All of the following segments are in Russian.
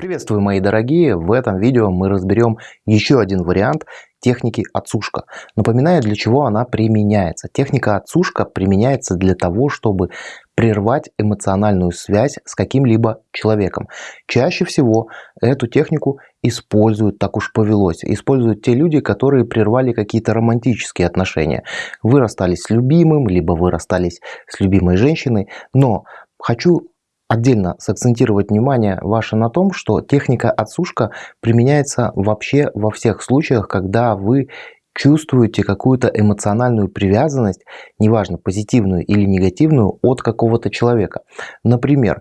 Приветствую, мои дорогие! В этом видео мы разберем еще один вариант техники отсушка. Напоминаю, для чего она применяется. Техника отсушка применяется для того, чтобы прервать эмоциональную связь с каким-либо человеком. Чаще всего эту технику используют, так уж повелось, используют те люди, которые прервали какие-то романтические отношения. Вы расстались с любимым, либо вы расстались с любимой женщиной, но хочу отдельно сакцентировать внимание ваше на том, что техника отсушка применяется вообще во всех случаях, когда вы чувствуете какую-то эмоциональную привязанность, неважно позитивную или негативную, от какого-то человека. Например,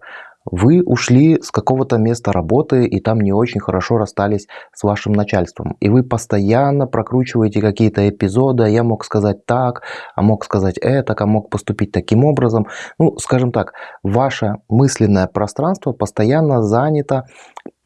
вы ушли с какого-то места работы и там не очень хорошо расстались с вашим начальством. И вы постоянно прокручиваете какие-то эпизоды, я мог сказать так, а мог сказать это, а мог поступить таким образом. Ну, скажем так, ваше мысленное пространство постоянно занято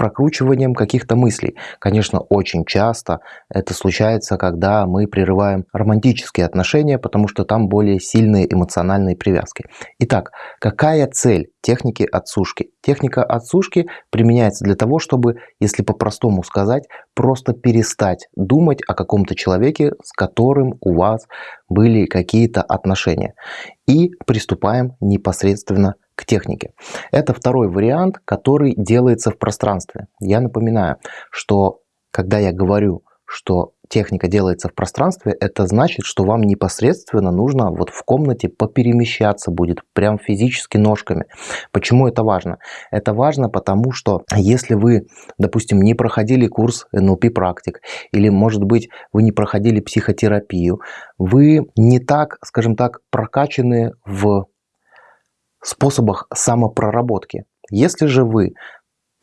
прокручиванием каких-то мыслей. Конечно, очень часто это случается, когда мы прерываем романтические отношения, потому что там более сильные эмоциональные привязки. Итак, какая цель техники отсушки? Техника отсушки применяется для того, чтобы, если по-простому сказать, просто перестать думать о каком-то человеке, с которым у вас были какие-то отношения. И приступаем непосредственно к технике. Это второй вариант, который делается в пространстве. Я напоминаю, что когда я говорю, что техника делается в пространстве, это значит, что вам непосредственно нужно вот в комнате поперемещаться будет, прям физически ножками. Почему это важно? Это важно, потому что если вы, допустим, не проходили курс NLP практик, или, может быть, вы не проходили психотерапию, вы не так, скажем так, прокачаны в способах самопроработки. Если же вы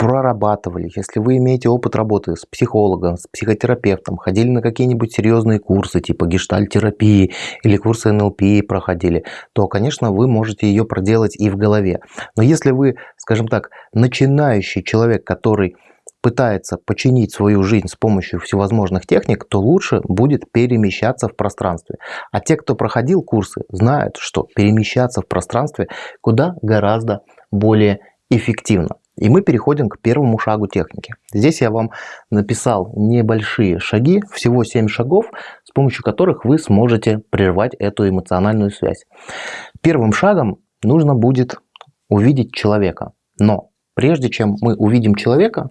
прорабатывали, если вы имеете опыт работы с психологом, с психотерапевтом, ходили на какие-нибудь серьезные курсы типа гештальтерапии или курсы НЛП проходили, то, конечно, вы можете ее проделать и в голове. Но если вы, скажем так, начинающий человек, который пытается починить свою жизнь с помощью всевозможных техник, то лучше будет перемещаться в пространстве. А те, кто проходил курсы, знают, что перемещаться в пространстве куда гораздо более эффективно. И мы переходим к первому шагу техники. Здесь я вам написал небольшие шаги, всего 7 шагов, с помощью которых вы сможете прервать эту эмоциональную связь. Первым шагом нужно будет увидеть человека. Но Прежде чем мы увидим человека,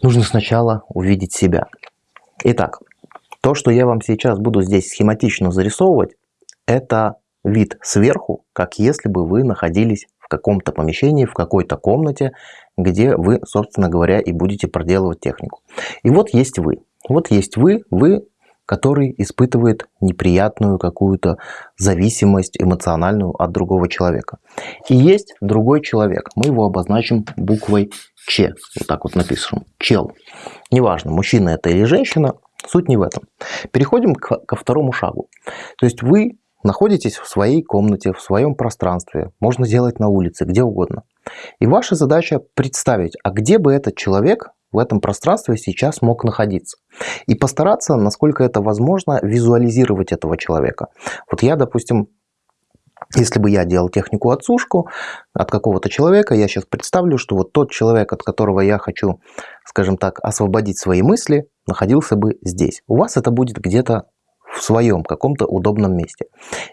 нужно сначала увидеть себя. Итак, то, что я вам сейчас буду здесь схематично зарисовывать, это вид сверху, как если бы вы находились в каком-то помещении, в какой-то комнате, где вы, собственно говоря, и будете проделывать технику. И вот есть вы. Вот есть вы, вы который испытывает неприятную какую-то зависимость эмоциональную от другого человека. И есть другой человек. Мы его обозначим буквой Ч. Вот так вот напишем. Чел. Неважно, мужчина это или женщина, суть не в этом. Переходим к, ко второму шагу. То есть вы находитесь в своей комнате, в своем пространстве. Можно сделать на улице, где угодно. И ваша задача представить, а где бы этот человек в этом пространстве сейчас мог находиться. И постараться, насколько это возможно, визуализировать этого человека. Вот я, допустим, если бы я делал технику отсушку от какого-то человека, я сейчас представлю, что вот тот человек, от которого я хочу, скажем так, освободить свои мысли, находился бы здесь. У вас это будет где-то в своем каком-то удобном месте.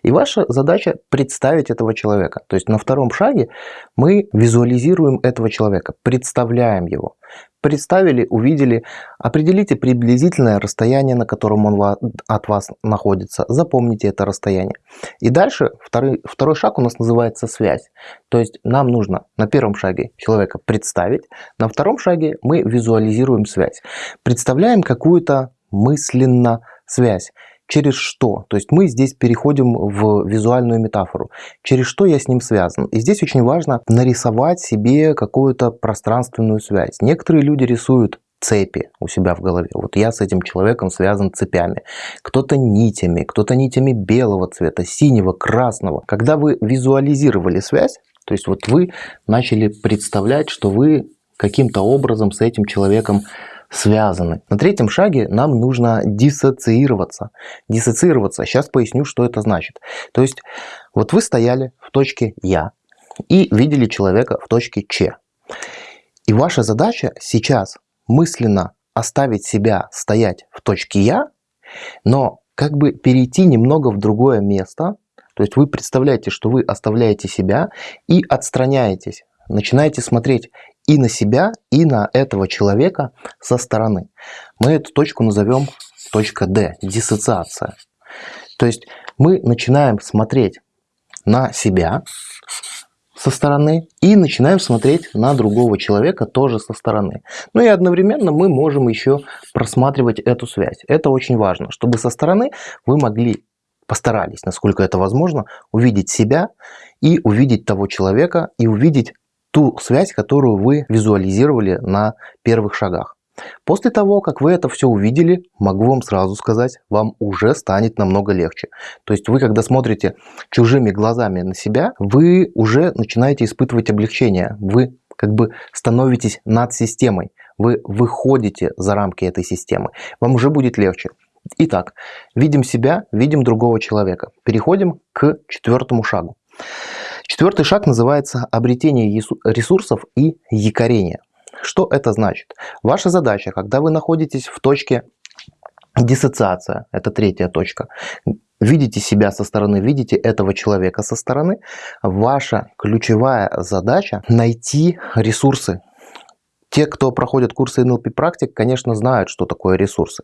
И ваша задача представить этого человека. То есть на втором шаге мы визуализируем этого человека, представляем его. Представили, увидели, определите приблизительное расстояние, на котором он от вас находится. Запомните это расстояние. И дальше второй, второй шаг у нас называется связь. То есть нам нужно на первом шаге человека представить, на втором шаге мы визуализируем связь. Представляем какую-то мысленно связь. Через что? То есть мы здесь переходим в визуальную метафору. Через что я с ним связан? И здесь очень важно нарисовать себе какую-то пространственную связь. Некоторые люди рисуют цепи у себя в голове. Вот я с этим человеком связан цепями. Кто-то нитями, кто-то нитями белого цвета, синего, красного. Когда вы визуализировали связь, то есть вот вы начали представлять, что вы каким-то образом с этим человеком связаны. На третьем шаге нам нужно диссоциироваться. Диссоциироваться, сейчас поясню, что это значит. То есть, вот вы стояли в точке «Я» и видели человека в точке «Ч». И ваша задача сейчас мысленно оставить себя стоять в точке «я», но как бы перейти немного в другое место. То есть вы представляете, что вы оставляете себя и отстраняетесь. Начинаете смотреть и на себя, и на этого человека со стороны. Мы эту точку назовем точка D, диссоциация. То есть мы начинаем смотреть на себя со стороны и начинаем смотреть на другого человека тоже со стороны. Ну и одновременно мы можем еще просматривать эту связь. Это очень важно, чтобы со стороны вы могли, постарались, насколько это возможно, увидеть себя и увидеть того человека и увидеть ту связь, которую вы визуализировали на первых шагах. После того, как вы это все увидели, могу вам сразу сказать, вам уже станет намного легче. То есть вы, когда смотрите чужими глазами на себя, вы уже начинаете испытывать облегчение. Вы как бы становитесь над системой. Вы выходите за рамки этой системы. Вам уже будет легче. Итак, видим себя, видим другого человека. Переходим к четвертому шагу. Четвертый шаг называется обретение ресурсов и якорение. Что это значит? Ваша задача, когда вы находитесь в точке диссоциация, это третья точка, видите себя со стороны, видите этого человека со стороны, ваша ключевая задача найти ресурсы, те, кто проходят курсы NLP практик, конечно, знают, что такое ресурсы.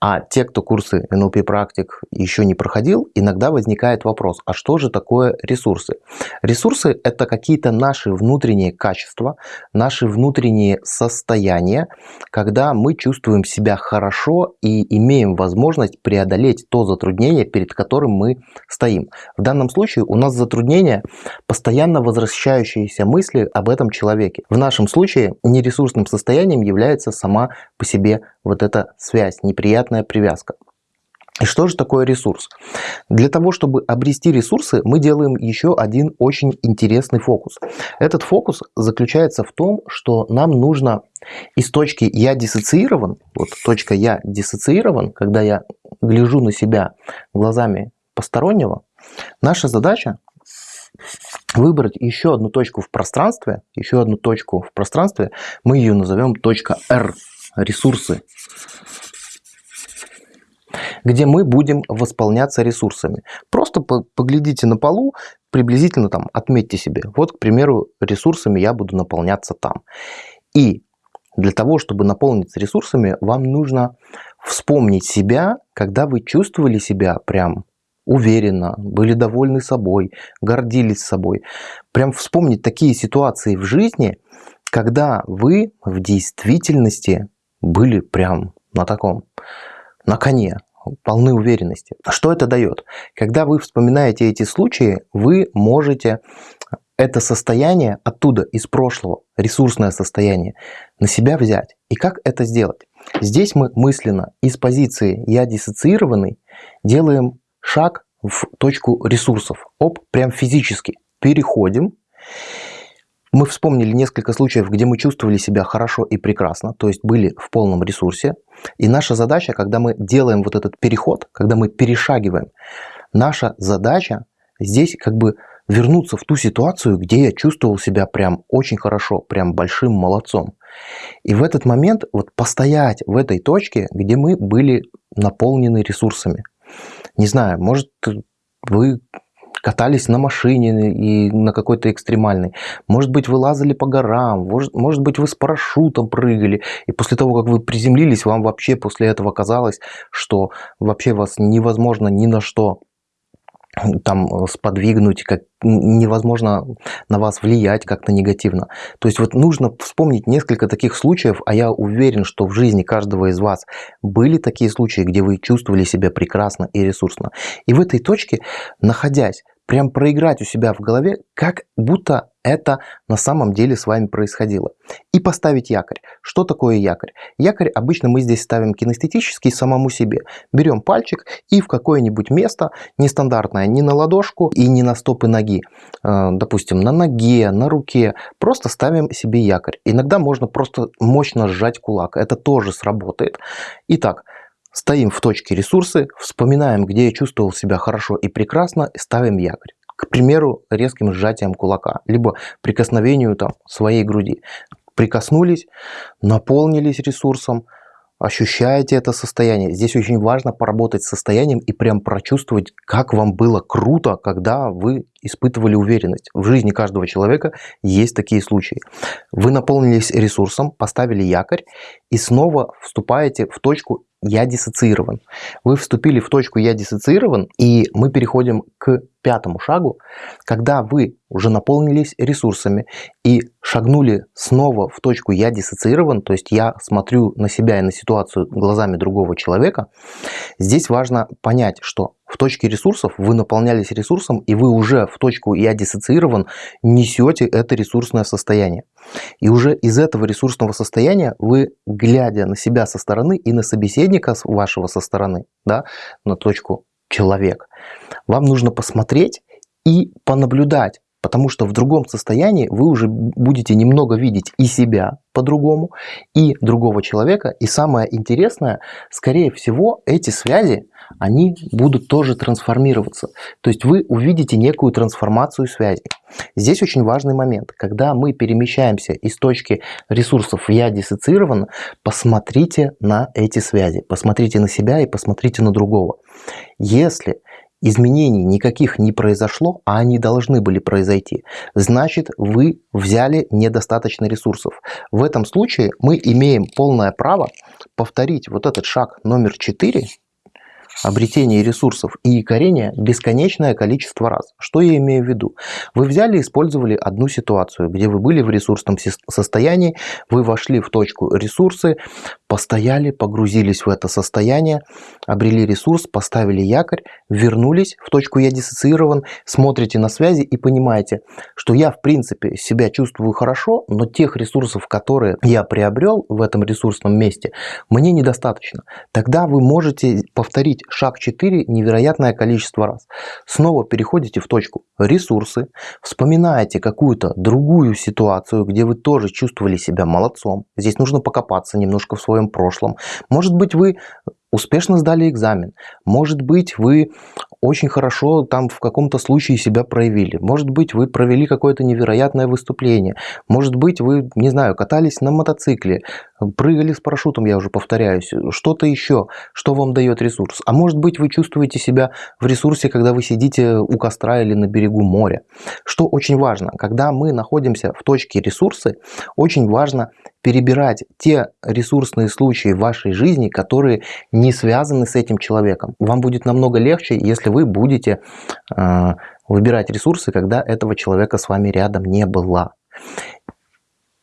А те, кто курсы NLP практик еще не проходил, иногда возникает вопрос, а что же такое ресурсы? Ресурсы – это какие-то наши внутренние качества, наши внутренние состояния, когда мы чувствуем себя хорошо и имеем возможность преодолеть то затруднение, перед которым мы стоим. В данном случае у нас затруднение постоянно возвращающиеся мысли об этом человеке. В нашем случае не ресурсы, ресурсным состоянием является сама по себе вот эта связь, неприятная привязка. И что же такое ресурс? Для того, чтобы обрести ресурсы, мы делаем еще один очень интересный фокус. Этот фокус заключается в том, что нам нужно из точки «я диссоциирован», вот точка «я диссоциирован», когда я гляжу на себя глазами постороннего, наша задача выбрать еще одну точку в пространстве, еще одну точку в пространстве, мы ее назовем точка R, ресурсы, где мы будем восполняться ресурсами. Просто поглядите на полу, приблизительно там отметьте себе, вот, к примеру, ресурсами я буду наполняться там. И для того, чтобы наполниться ресурсами, вам нужно вспомнить себя, когда вы чувствовали себя прям уверенно, были довольны собой, гордились собой. Прям вспомнить такие ситуации в жизни, когда вы в действительности были прям на таком, на коне, полны уверенности. Что это дает? Когда вы вспоминаете эти случаи, вы можете это состояние оттуда, из прошлого, ресурсное состояние, на себя взять. И как это сделать? Здесь мы мысленно из позиции «я диссоциированный» делаем шаг в точку ресурсов. Оп, прям физически переходим. Мы вспомнили несколько случаев, где мы чувствовали себя хорошо и прекрасно, то есть были в полном ресурсе. И наша задача, когда мы делаем вот этот переход, когда мы перешагиваем, наша задача здесь как бы вернуться в ту ситуацию, где я чувствовал себя прям очень хорошо, прям большим молодцом. И в этот момент вот постоять в этой точке, где мы были наполнены ресурсами. Не знаю, может вы катались на машине и на какой-то экстремальной. Может быть, вы лазали по горам, может, может быть, вы с парашютом прыгали, и после того, как вы приземлились, вам вообще после этого казалось, что вообще вас невозможно ни на что там э, сподвигнуть, как невозможно на вас влиять как-то негативно. То есть вот нужно вспомнить несколько таких случаев, а я уверен, что в жизни каждого из вас были такие случаи, где вы чувствовали себя прекрасно и ресурсно. И в этой точке, находясь прям проиграть у себя в голове, как будто это на самом деле с вами происходило. И поставить якорь. Что такое якорь? Якорь обычно мы здесь ставим кинестетический самому себе. Берем пальчик и в какое-нибудь место, нестандартное ни на ладошку и ни на стопы ноги, э, допустим, на ноге, на руке, просто ставим себе якорь. Иногда можно просто мощно сжать кулак, это тоже сработает. Итак, Стоим в точке ресурсы, вспоминаем, где я чувствовал себя хорошо и прекрасно, и ставим якорь. К примеру, резким сжатием кулака, либо прикосновению там, своей груди. прикоснулись, наполнились ресурсом, ощущаете это состояние. Здесь очень важно поработать с состоянием и прям прочувствовать, как вам было круто, когда вы испытывали уверенность. В жизни каждого человека есть такие случаи. Вы наполнились ресурсом, поставили якорь и снова вступаете в точку «я диссоциирован». Вы вступили в точку «я диссоциирован» и мы переходим к пятому шагу, когда вы уже наполнились ресурсами и шагнули снова в точку «я диссоциирован», то есть я смотрю на себя и на ситуацию глазами другого человека, здесь важно понять, что в точке ресурсов вы наполнялись ресурсом, и вы уже в точку «я диссоциирован» несете это ресурсное состояние. И уже из этого ресурсного состояния вы, глядя на себя со стороны и на собеседника вашего со стороны, да, на точку «человек», вам нужно посмотреть и понаблюдать, потому что в другом состоянии вы уже будете немного видеть и себя по-другому, и другого человека. И самое интересное, скорее всего, эти связи, они будут тоже трансформироваться. То есть вы увидите некую трансформацию связи. Здесь очень важный момент. Когда мы перемещаемся из точки ресурсов «я диссоциирован», посмотрите на эти связи, посмотрите на себя и посмотрите на другого. Если изменений никаких не произошло, а они должны были произойти, значит вы взяли недостаточно ресурсов. В этом случае мы имеем полное право повторить вот этот шаг номер 4, обретение ресурсов и якорение бесконечное количество раз. Что я имею в виду? Вы взяли и использовали одну ситуацию, где вы были в ресурсном состоянии, вы вошли в точку ресурсы, постояли, погрузились в это состояние, обрели ресурс, поставили якорь, вернулись в точку «я диссоциирован», смотрите на связи и понимаете, что я в принципе себя чувствую хорошо, но тех ресурсов, которые я приобрел в этом ресурсном месте, мне недостаточно. Тогда вы можете повторить шаг 4 невероятное количество раз. Снова переходите в точку «ресурсы», вспоминаете какую-то другую ситуацию, где вы тоже чувствовали себя молодцом. Здесь нужно покопаться немножко в своем прошлом. Может быть, вы успешно сдали экзамен. Может быть, вы очень хорошо там в каком-то случае себя проявили. Может быть, вы провели какое-то невероятное выступление. Может быть, вы, не знаю, катались на мотоцикле, прыгали с парашютом, я уже повторяюсь. Что-то еще, что вам дает ресурс. А может быть, вы чувствуете себя в ресурсе, когда вы сидите у костра или на берегу моря. Что очень важно, когда мы находимся в точке ресурсы, очень важно перебирать те ресурсные случаи в вашей жизни, которые не связаны с этим человеком. Вам будет намного легче, если вы будете э, выбирать ресурсы, когда этого человека с вами рядом не было.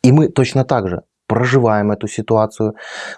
И мы точно так же проживаем эту ситуацию,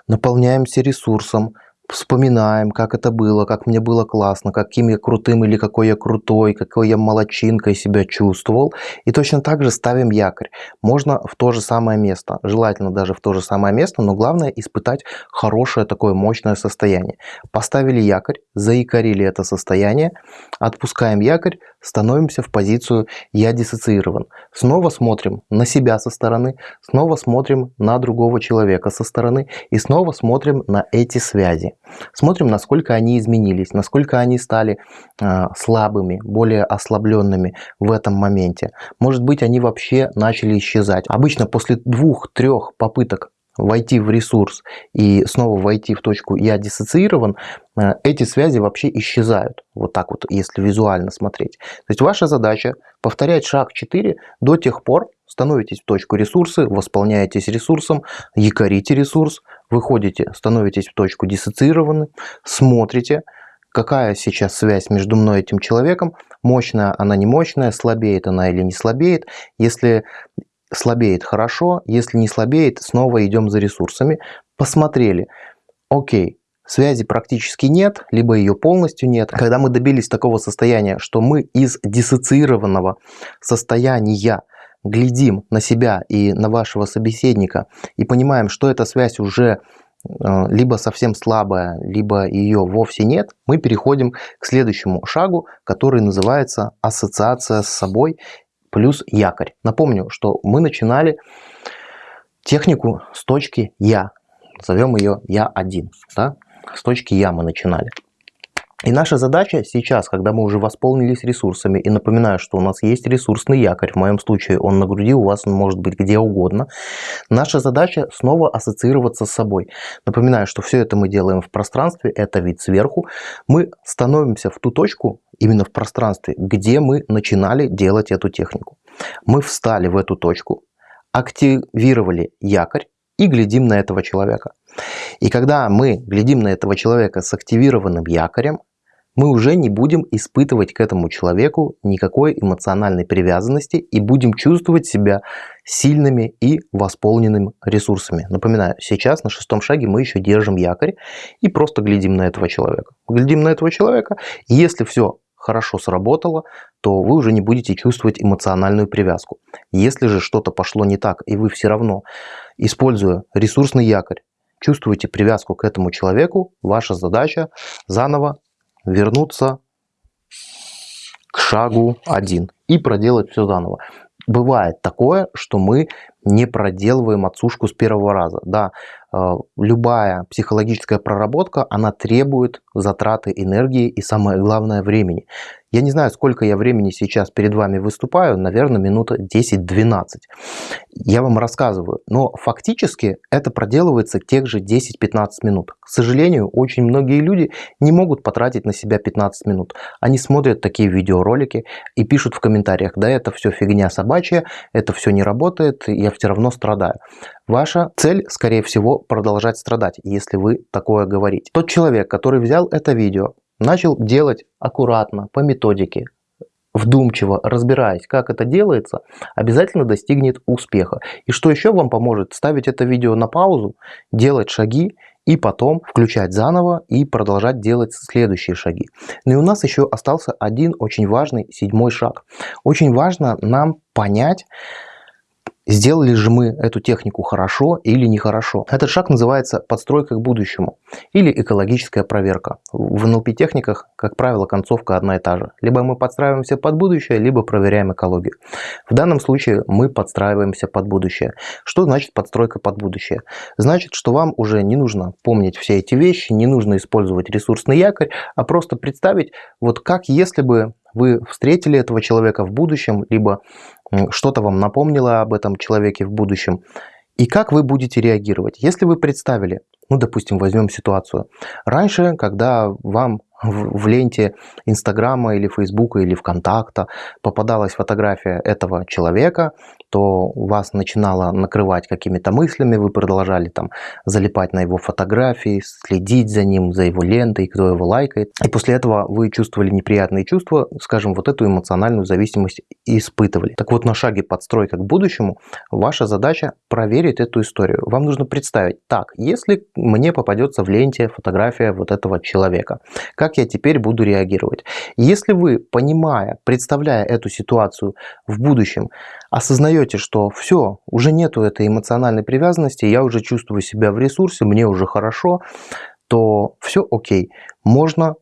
наполняемся ресурсом, вспоминаем, как это было, как мне было классно, каким я крутым или какой я крутой, какой я молочинкой себя чувствовал. И точно так же ставим якорь. Можно в то же самое место, желательно даже в то же самое место, но главное испытать хорошее такое мощное состояние. Поставили якорь, заикарили это состояние, отпускаем якорь, становимся в позицию «я диссоциирован». Снова смотрим на себя со стороны, снова смотрим на другого человека со стороны и снова смотрим на эти связи. Смотрим, насколько они изменились, насколько они стали э, слабыми, более ослабленными в этом моменте. Может быть, они вообще начали исчезать. Обычно после двух-трех попыток войти в ресурс и снова войти в точку «я диссоциирован», э, эти связи вообще исчезают. Вот так вот, если визуально смотреть. То есть ваша задача повторять шаг 4 до тех пор, становитесь в точку ресурсы, восполняетесь ресурсом, якорите ресурс, выходите, становитесь в точку диссоциированы, смотрите, какая сейчас связь между мной и этим человеком, мощная она не мощная, слабеет она или не слабеет. Если слабеет хорошо, если не слабеет, снова идем за ресурсами. Посмотрели, окей, связи практически нет, либо ее полностью нет. Когда мы добились такого состояния, что мы из диссоциированного состояния глядим на себя и на вашего собеседника и понимаем, что эта связь уже э, либо совсем слабая, либо ее вовсе нет, мы переходим к следующему шагу, который называется ассоциация с собой плюс якорь. Напомню, что мы начинали технику с точки «я». Назовем ее «я-1». Да? С точки «я» мы начинали. И наша задача сейчас, когда мы уже восполнились ресурсами, и напоминаю, что у нас есть ресурсный якорь, в моем случае он на груди, у вас он может быть где угодно, наша задача снова ассоциироваться с собой. Напоминаю, что все это мы делаем в пространстве, это вид сверху. Мы становимся в ту точку, именно в пространстве, где мы начинали делать эту технику. Мы встали в эту точку, активировали якорь и глядим на этого человека. И когда мы глядим на этого человека с активированным якорем, мы уже не будем испытывать к этому человеку никакой эмоциональной привязанности и будем чувствовать себя сильными и восполненными ресурсами. Напоминаю, сейчас на шестом шаге мы еще держим якорь и просто глядим на этого человека. Глядим на этого человека, и если все хорошо сработало, то вы уже не будете чувствовать эмоциональную привязку. Если же что-то пошло не так, и вы все равно, используя ресурсный якорь, чувствуете привязку к этому человеку, ваша задача заново вернуться к шагу 1 и проделать все заново. Бывает такое, что мы не проделываем отсушку с первого раза. Да, э, любая психологическая проработка, она требует затраты энергии и самое главное времени. Я не знаю, сколько я времени сейчас перед вами выступаю, наверное, минута 10-12. Я вам рассказываю, но фактически это проделывается тех же 10-15 минут. К сожалению, очень многие люди не могут потратить на себя 15 минут. Они смотрят такие видеоролики и пишут в комментариях, да это все фигня собачья, это все не работает, я все равно страдаю. Ваша цель, скорее всего, продолжать страдать, если вы такое говорите. Тот человек, который взял это видео, начал делать аккуратно, по методике, вдумчиво разбираясь, как это делается, обязательно достигнет успеха. И что еще вам поможет? Ставить это видео на паузу, делать шаги и потом включать заново и продолжать делать следующие шаги. Ну и у нас еще остался один очень важный седьмой шаг. Очень важно нам понять, Сделали же мы эту технику хорошо или нехорошо? Этот шаг называется подстройка к будущему или экологическая проверка. В НЛП-техниках, как правило, концовка одна и та же. Либо мы подстраиваемся под будущее, либо проверяем экологию. В данном случае мы подстраиваемся под будущее. Что значит подстройка под будущее? Значит, что вам уже не нужно помнить все эти вещи, не нужно использовать ресурсный якорь, а просто представить, вот как если бы вы встретили этого человека в будущем, либо что-то вам напомнило об этом человеке в будущем, и как вы будете реагировать. Если вы представили, ну, допустим, возьмем ситуацию. Раньше, когда вам в, ленте Инстаграма или Фейсбука или ВКонтакта попадалась фотография этого человека, то вас начинало накрывать какими-то мыслями, вы продолжали там залипать на его фотографии, следить за ним, за его лентой, кто его лайкает. И после этого вы чувствовали неприятные чувства, скажем, вот эту эмоциональную зависимость испытывали. Так вот, на шаге подстройка к будущему, ваша задача проверить эту историю. Вам нужно представить, так, если мне попадется в ленте фотография вот этого человека, как как я теперь буду реагировать. Если вы, понимая, представляя эту ситуацию в будущем, осознаете, что все, уже нету этой эмоциональной привязанности, я уже чувствую себя в ресурсе, мне уже хорошо, то все окей, можно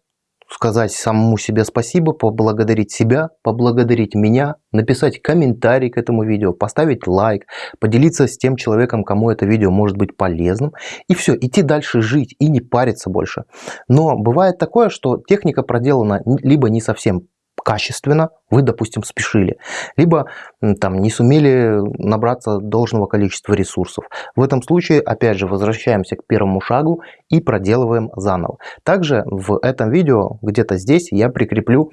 сказать самому себе спасибо, поблагодарить себя, поблагодарить меня, написать комментарий к этому видео, поставить лайк, поделиться с тем человеком, кому это видео может быть полезным. И все, идти дальше жить и не париться больше. Но бывает такое, что техника проделана либо не совсем качественно, вы, допустим, спешили, либо там не сумели набраться должного количества ресурсов. В этом случае, опять же, возвращаемся к первому шагу и проделываем заново. Также в этом видео, где-то здесь, я прикреплю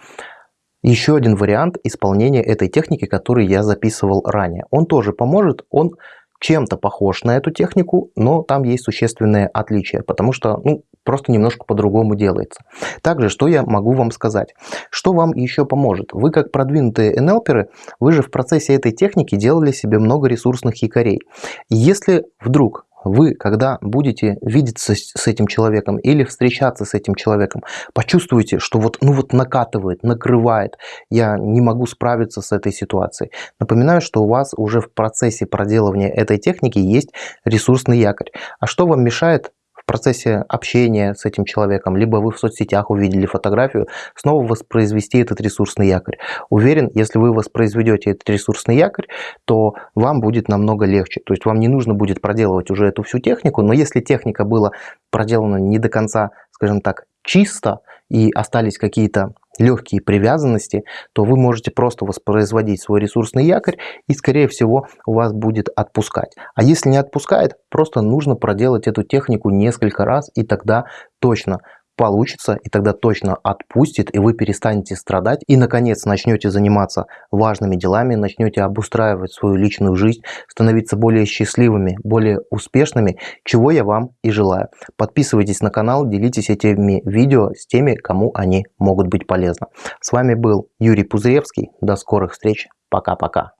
еще один вариант исполнения этой техники, который я записывал ранее. Он тоже поможет, он чем-то похож на эту технику, но там есть существенные отличия, потому что ну, просто немножко по-другому делается. Также, что я могу вам сказать? Что вам еще поможет? Вы как продвинутые НЛперы, вы же в процессе этой техники делали себе много ресурсных якорей. Если вдруг вы, когда будете видеться с этим человеком или встречаться с этим человеком, почувствуете, что вот, ну вот накатывает, накрывает, я не могу справиться с этой ситуацией. Напоминаю, что у вас уже в процессе проделывания этой техники есть ресурсный якорь. А что вам мешает процессе общения с этим человеком, либо вы в соцсетях увидели фотографию, снова воспроизвести этот ресурсный якорь. Уверен, если вы воспроизведете этот ресурсный якорь, то вам будет намного легче. То есть вам не нужно будет проделывать уже эту всю технику, но если техника была проделана не до конца, скажем так, чисто, и остались какие-то легкие привязанности, то вы можете просто воспроизводить свой ресурсный якорь и скорее всего у вас будет отпускать. А если не отпускает, просто нужно проделать эту технику несколько раз и тогда точно получится, и тогда точно отпустит, и вы перестанете страдать, и, наконец, начнете заниматься важными делами, начнете обустраивать свою личную жизнь, становиться более счастливыми, более успешными, чего я вам и желаю. Подписывайтесь на канал, делитесь этими видео с теми, кому они могут быть полезны. С вами был Юрий Пузыревский. До скорых встреч. Пока-пока.